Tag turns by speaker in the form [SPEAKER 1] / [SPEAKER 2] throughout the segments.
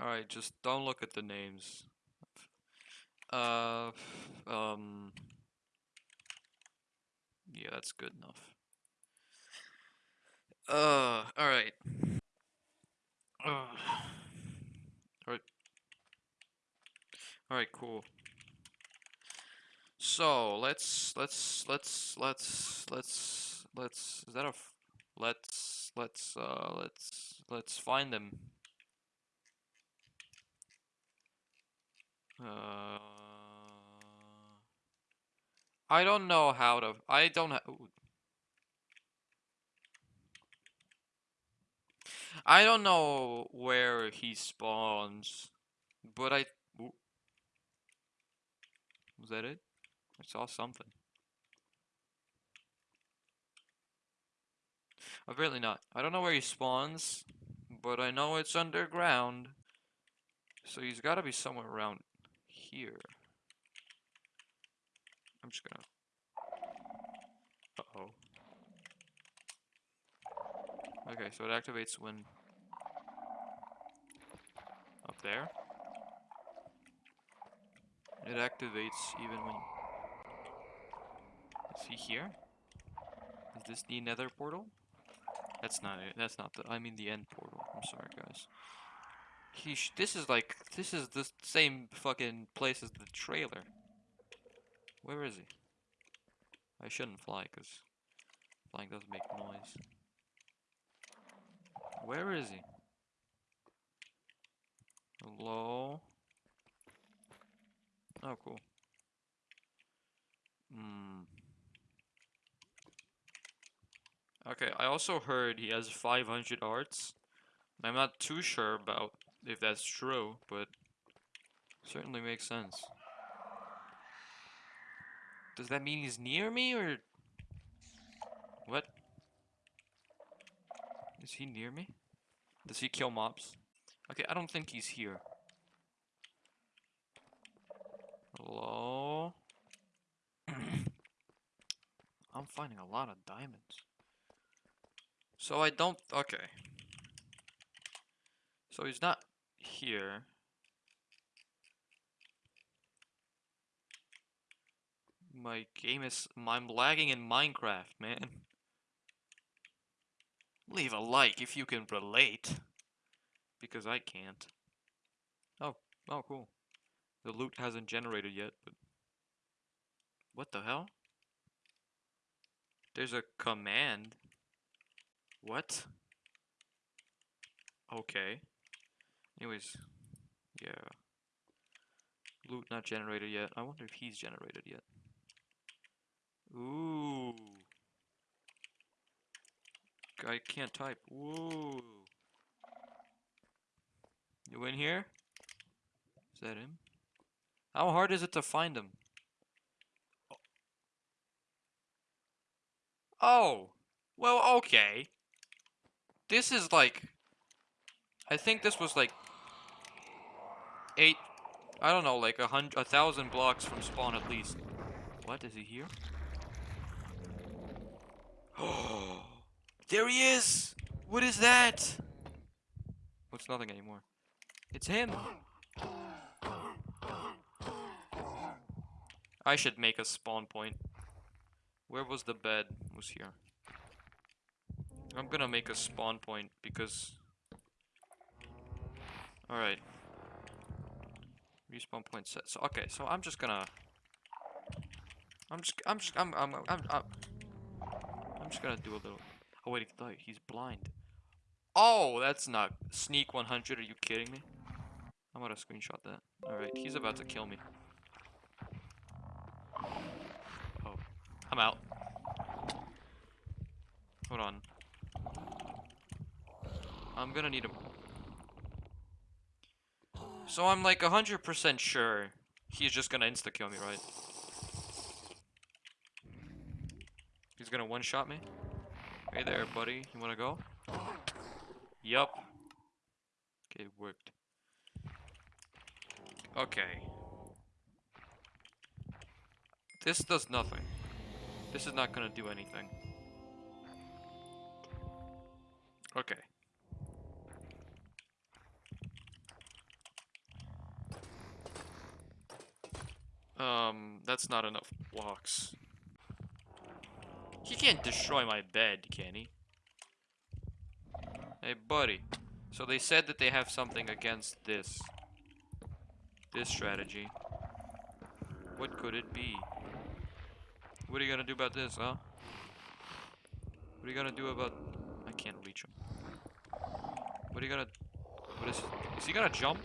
[SPEAKER 1] Alright, just don't look at the names. Uh, um, yeah, that's good enough. Uh, alright. Uh, alright. Alright, cool. So, let's, let's, let's, let's, let's, let's, is that a, f- let's, let's, uh, let's, let's find them. Uh, I don't know how to. I don't. Ha I don't know where he spawns, but I. Was that it? I saw something. Apparently not. I don't know where he spawns, but I know it's underground. So he's got to be somewhere around here. I'm just gonna. Uh oh. Okay, so it activates when. Up there. It activates even when. See here? Is this the nether portal? That's not it. That's not the. I mean the end portal. I'm sorry, guys. He. This is like. This is the same fucking place as the trailer. Where is he? I shouldn't fly, because flying does make noise. Where is he? Hello? Oh, cool. Hmm. Okay, I also heard he has 500 arts. I'm not too sure about if that's true, but certainly makes sense. Does that mean he's near me, or... What? Is he near me? Does he kill mobs? Okay, I don't think he's here. Hello? I'm finding a lot of diamonds. So I don't... Okay. So he's not here. My game is... I'm lagging in Minecraft, man. Leave a like if you can relate. Because I can't. Oh, oh cool. The loot hasn't generated yet, but... What the hell? There's a command. What? Okay. Anyways, yeah. Loot not generated yet. I wonder if he's generated yet. Ooh. I can't type. Whoa. You in here? Is that him? How hard is it to find him? Oh. Well, okay. This is like... I think this was like... Eight... I don't know, like a hundred, a thousand blocks from spawn at least. What, is he here? Oh, there he is! What is that? What's nothing anymore? It's him! I should make a spawn point. Where was the bed? It was here. I'm gonna make a spawn point because... Alright. Respawn point set. So, okay, so I'm just gonna... I'm just, I'm just, I'm, I'm, I'm, I'm, I'm just gonna do a little... Oh wait, he's blind. Oh, that's not... Sneak 100, are you kidding me? I'm gonna screenshot that. Alright, he's about to kill me. Oh. I'm out. Hold on. I'm gonna need him. So I'm like 100% sure he's just gonna insta-kill me, right? He's gonna one-shot me? Hey there, buddy. You wanna go? Yup. Okay, it worked. Okay. This does nothing. This is not gonna do anything. Okay. Um, that's not enough blocks. He can't destroy my bed, can he? Hey, buddy. So they said that they have something against this. This strategy. What could it be? What are you gonna do about this, huh? What are you gonna do about... I can't reach him. What are you gonna... What is... Is he gonna jump?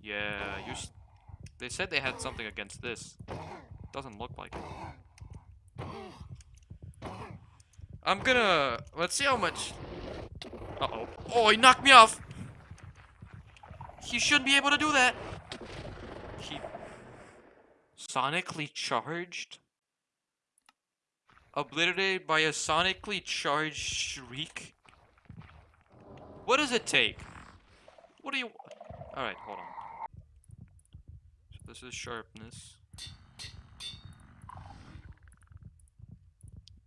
[SPEAKER 1] Yeah, you... They said they had something against this. Doesn't look like it. I'm gonna... Let's see how much... Uh-oh. Oh, he knocked me off! He shouldn't be able to do that! Sonically charged? Obliterated by a sonically charged shriek? What does it take? What do you... Alright, hold on. So this is sharpness.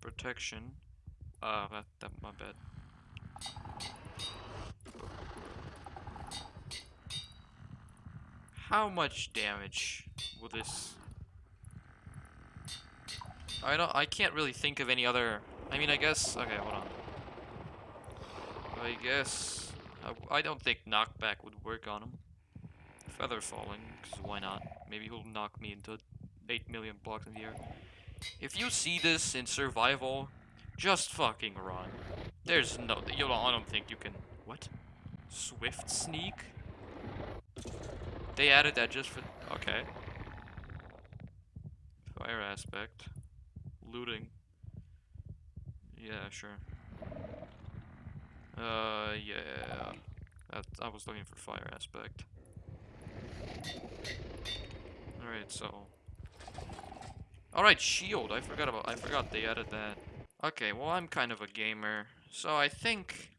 [SPEAKER 1] Protection. Uh, that, that, my bad. How much damage will this... I don't, I can't really think of any other... I mean, I guess... Okay, hold on. I guess... I, I don't think knockback would work on him. Feather falling, because why not? Maybe he'll knock me into 8 million blocks in the air. If you see this in survival, just fucking run. There's no... You don't, I don't think you can... What? Swift sneak? They added that just for... Okay. Fire aspect. Looting. Yeah, sure. Uh, yeah. That, I was looking for fire aspect. Alright, so... Alright, shield. I forgot about... I forgot they added that. Okay, well, I'm kind of a gamer. So I think...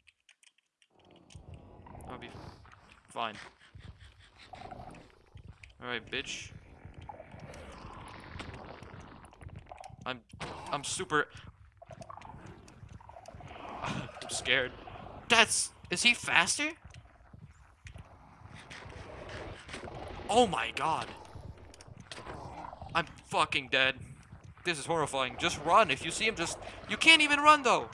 [SPEAKER 1] I'll be fine. Alright, bitch. I'm I'm super I'm scared. That's is he faster? Oh my god. I'm fucking dead. This is horrifying. Just run. If you see him, just... You can't even run, though!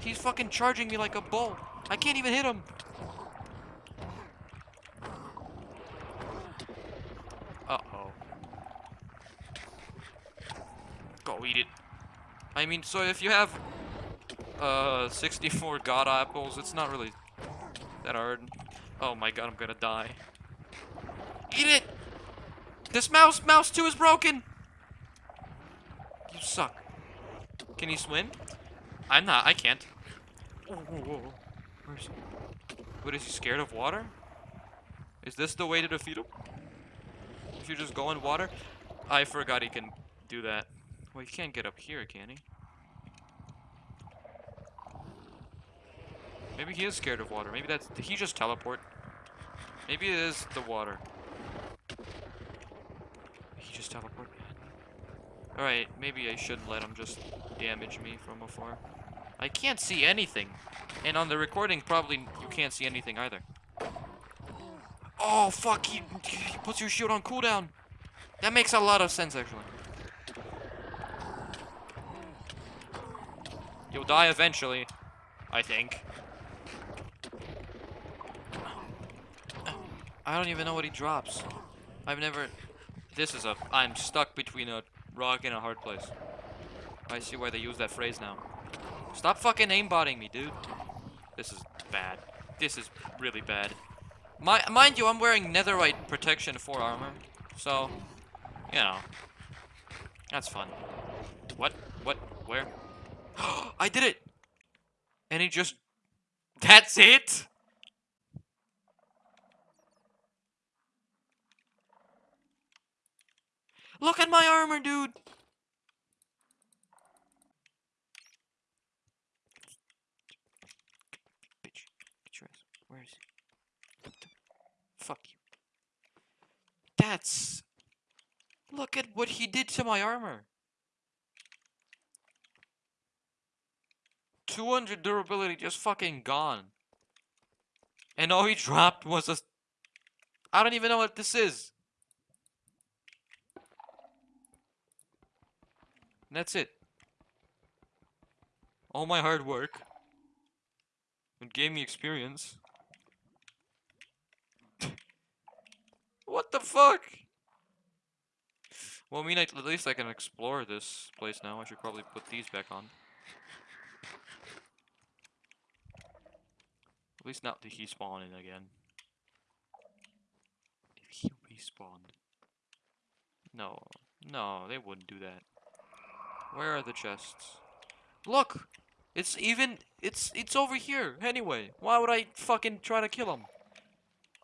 [SPEAKER 1] He's fucking charging me like a bull. I can't even hit him. Uh-oh. Go eat it. I mean, so if you have uh 64 god apples, it's not really that hard. Oh my god, I'm gonna die. Eat it! This mouse, mouse 2 is broken! You suck. Can he swim? I'm not, I can't. Whoa, whoa, whoa. Where's he? What, is he scared of water? Is this the way to defeat him? If you just go in water? I forgot he can do that. Well, he can't get up here, can he? Maybe he is scared of water. Maybe that's... Did he just teleport? Maybe it is the water. He just teleport. Alright, maybe I shouldn't let him just damage me from afar. I can't see anything. And on the recording, probably you can't see anything either. Oh, fuck, he, he puts your shield on cooldown. That makes a lot of sense, actually. You'll die eventually, I think. I don't even know what he drops. I've never... This is a... I'm stuck between a rock and a hard place. I see why they use that phrase now. Stop fucking aimbotting me, dude. This is bad. This is really bad. My, mind you, I'm wearing netherite protection for armor. So, you know. That's fun. What? What? Where? I did it! And he just... That's it? Look at my armor, dude! Bitch. Where is he? Fuck you. That's... Look at what he did to my armor. 200 durability just fucking gone. And all he dropped was a... I don't even know what this is. And that's it. All my hard work. It gave me experience. what the fuck? Well, I mean, at least I can explore this place now. I should probably put these back on. At least not did he spawn in again. If he respawned. No. No, they wouldn't do that. Where are the chests? Look! It's even... It's it's over here, anyway. Why would I fucking try to kill him?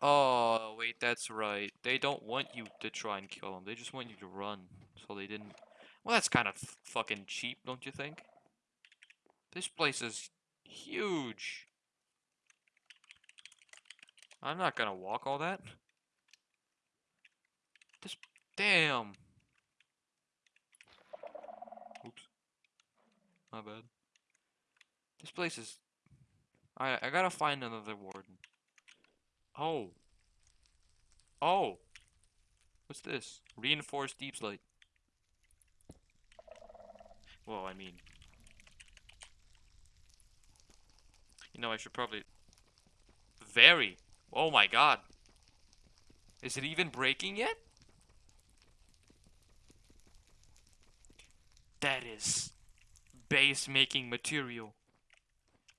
[SPEAKER 1] Oh, wait, that's right. They don't want you to try and kill him. They just want you to run. So they didn't... Well, that's kind of fucking cheap, don't you think? This place is huge. I'm not gonna walk all that. This... Damn. Oops. My bad. This place is... I I gotta find another warden. Oh. Oh. What's this? Reinforced deepslate. Well, I mean... You know, I should probably... Very. Oh my god. Is it even breaking yet? That is base making material.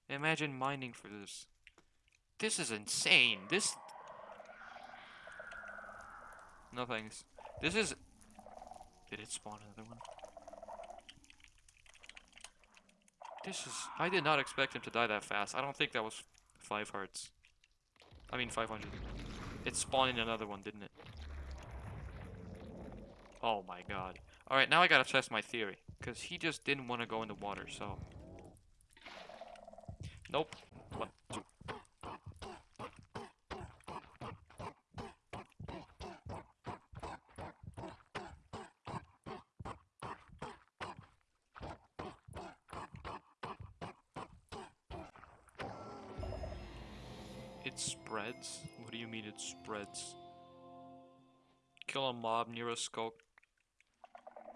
[SPEAKER 1] Imagine mining for this. This is insane. This... No thanks. This is... Did it spawn another one? This is... I did not expect him to die that fast. I don't think that was five hearts. I mean 500. It spawned in another one, didn't it? Oh my god. Alright, now I gotta test my theory. Because he just didn't want to go in the water, so... Nope. One, two. It spreads? What do you mean it spreads? Kill a mob near a sculk.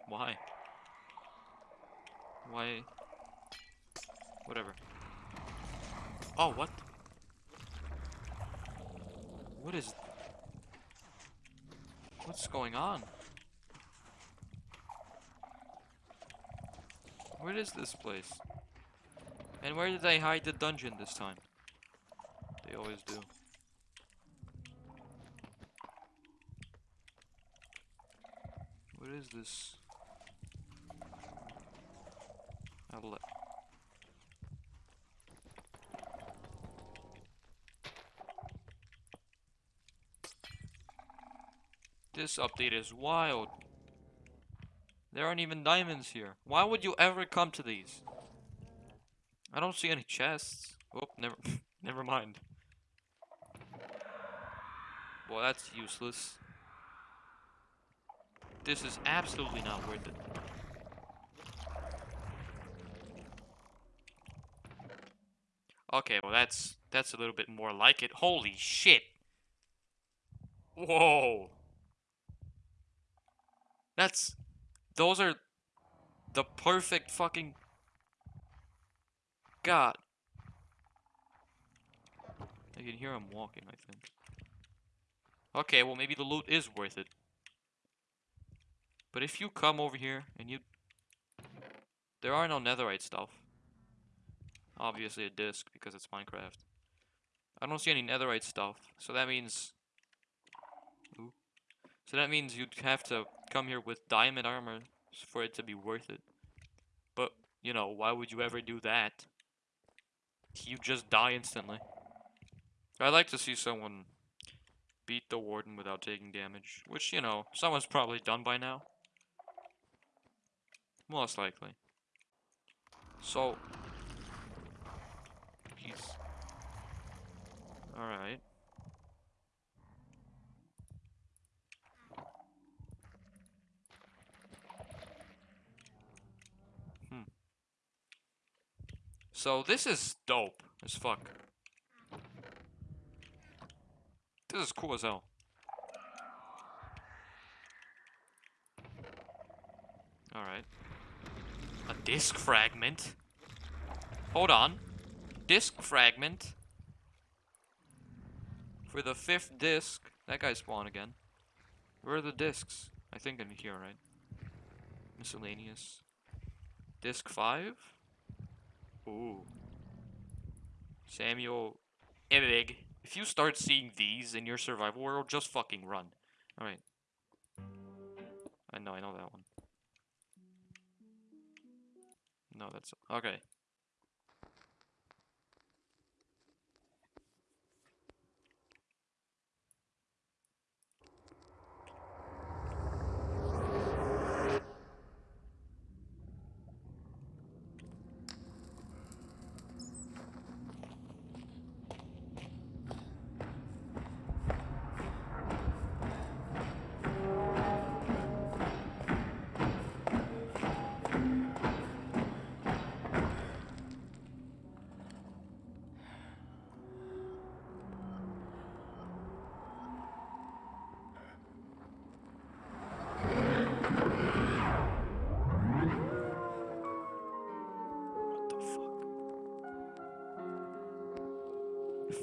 [SPEAKER 1] Why? Why? Whatever. Oh, what? What is... What's going on? Where is this place? And where did they hide the dungeon this time? They always do. What is this? Outlet. This update is wild. There aren't even diamonds here. Why would you ever come to these? I don't see any chests. Oh, never, never mind. Well, that's useless. This is absolutely not worth it. Okay, well that's that's a little bit more like it. Holy shit! Whoa! That's... Those are the perfect fucking... God. I can hear him walking, I think. Okay, well maybe the loot is worth it. But if you come over here and you... There are no netherite stuff. Obviously a disc because it's Minecraft. I don't see any netherite stuff. So that means... Ooh. So that means you'd have to come here with diamond armor for it to be worth it. But, you know, why would you ever do that? You just die instantly. I'd like to see someone beat the warden without taking damage, which, you know, someone's probably done by now. Most likely. So, peace. Alright. Hmm. So this is dope as fuck. This is cool as hell. Alright. A disc fragment? Hold on. Disc fragment? For the fifth disc. That guy spawned again. Where are the discs? I think in here, right? Miscellaneous. Disc 5? Ooh. Samuel Åberg. If you start seeing these in your survival world, just fucking run. Alright. I know, I know that one. No, that's... Okay.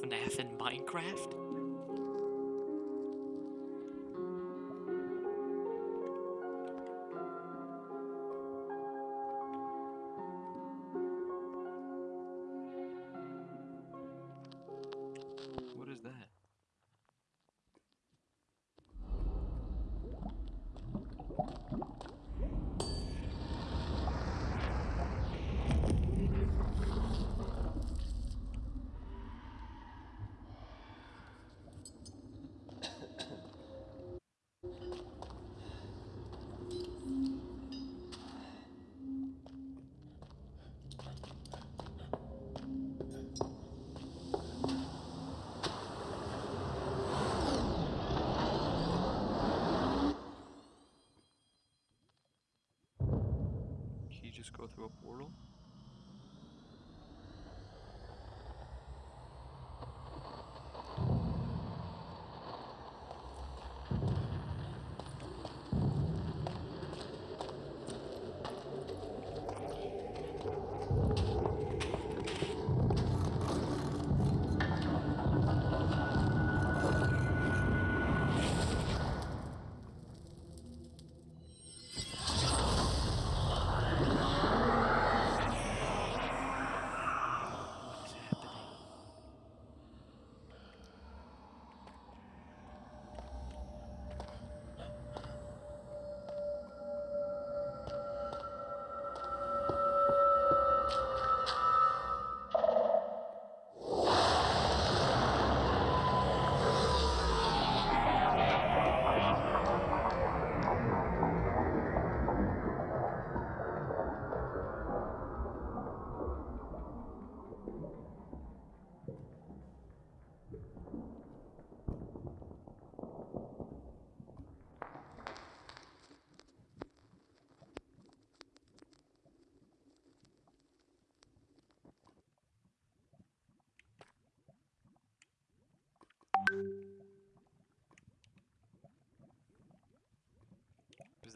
[SPEAKER 1] FNAF in Minecraft? Go through a portal?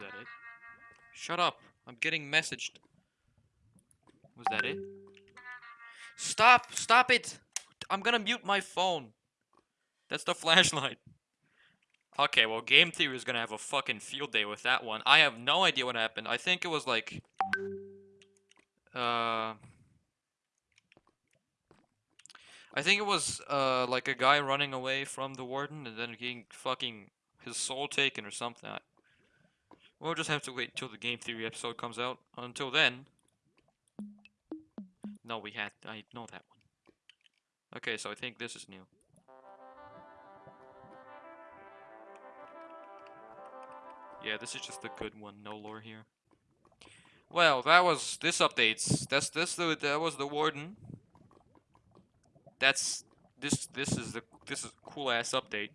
[SPEAKER 1] That it? Shut up! I'm getting messaged. Was that it? Stop! Stop it! I'm gonna mute my phone. That's the flashlight. Okay, well, Game Theory is gonna have a fucking field day with that one. I have no idea what happened. I think it was like... Uh... I think it was, uh, like a guy running away from the warden and then getting fucking his soul taken or something. We'll just have to wait until the game theory episode comes out. Until then... No, we had... I know that one. Okay, so I think this is new. Yeah, this is just a good one. No lore here. Well, that was... This updates. That's this the that was the warden. That's... This this is the... This is cool ass update.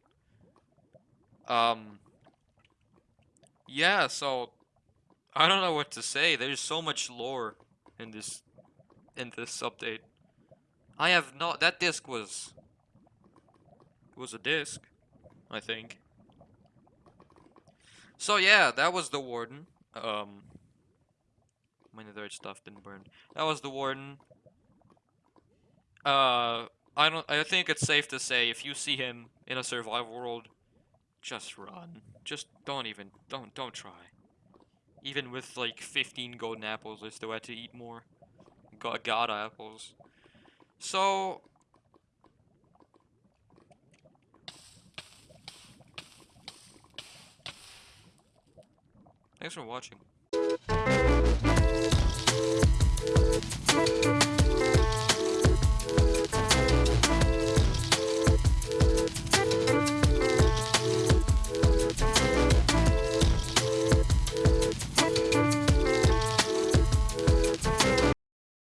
[SPEAKER 1] Um... Yeah, so I don't know what to say. There's so much lore in this in this update. I have not. That disc was was a disc, I think. So yeah, that was the warden. Um, my netherite stuff didn't burn. That was the warden. Uh, I don't. I think it's safe to say if you see him in a survival world, just run. Just don't even, don't, don't try. Even with like 15 golden apples, I still had to eat more. God, God apples. So... Thanks for watching.